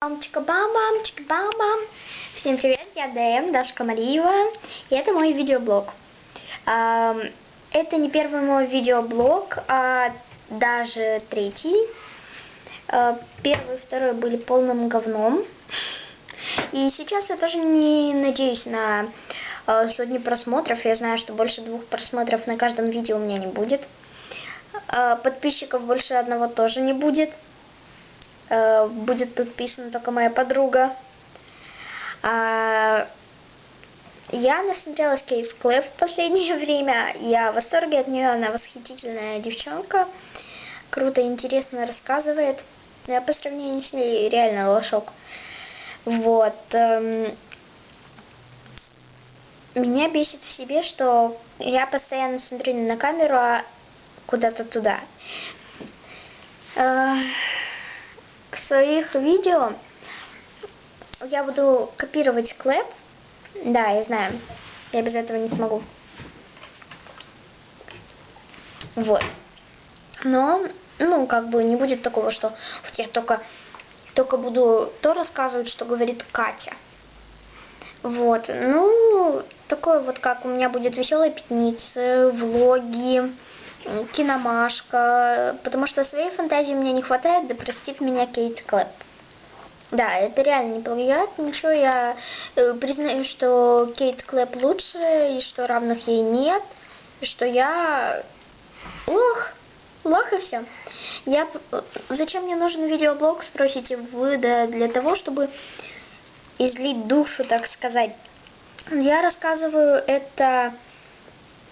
Мамочка, бам бам чика бам бам Всем привет, я ДМ, Дашка Мариева, и это мой видеоблог. Это не первый мой видеоблог, а даже третий. А, первый и второй были полным говном. И сейчас я тоже не надеюсь на а, сотни просмотров. Я знаю, что больше двух просмотров на каждом видео у меня не будет. А, подписчиков больше одного тоже не будет. Э, будет подписана только моя подруга. А, я насмотрелась Кейт Клэп в последнее время. Я в восторге от нее. Она восхитительная девчонка. Круто, интересно рассказывает. Но я по сравнению с ней реально лошок. Вот. Эм, меня бесит в себе, что я постоянно смотрю не на камеру, а куда-то туда. Своих видео я буду копировать клэп. Да, я знаю. Я без этого не смогу. Вот. Но, ну, как бы не будет такого, что вот я только, только буду то рассказывать, что говорит Катя. Вот. Ну, такое вот, как у меня будет веселая пятница, влоги, киномашка, потому что своей фантазии мне не хватает, да простит меня Кейт Клэп. Да, это реально не плагиат, ничего, я э, признаю, что Кейт Клэп лучше, и что равных ей нет, и что я лох, лох и все. Я, зачем мне нужен видеоблог, спросите вы, да для того, чтобы излить душу, так сказать. Я рассказываю это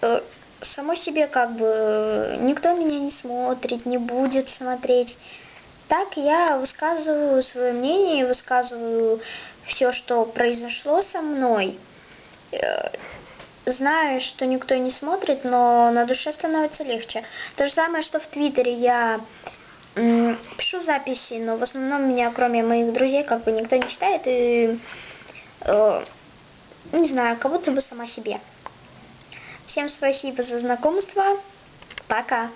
э, само себе как бы никто меня не смотрит, не будет смотреть. Так я высказываю свое мнение, высказываю все, что произошло со мной. Э, знаю, что никто не смотрит, но на душе становится легче. То же самое, что в Твиттере я пишу записи, но в основном меня, кроме моих друзей, как бы никто не читает и э, не знаю, как будто бы сама себе. Всем спасибо за знакомство. Пока.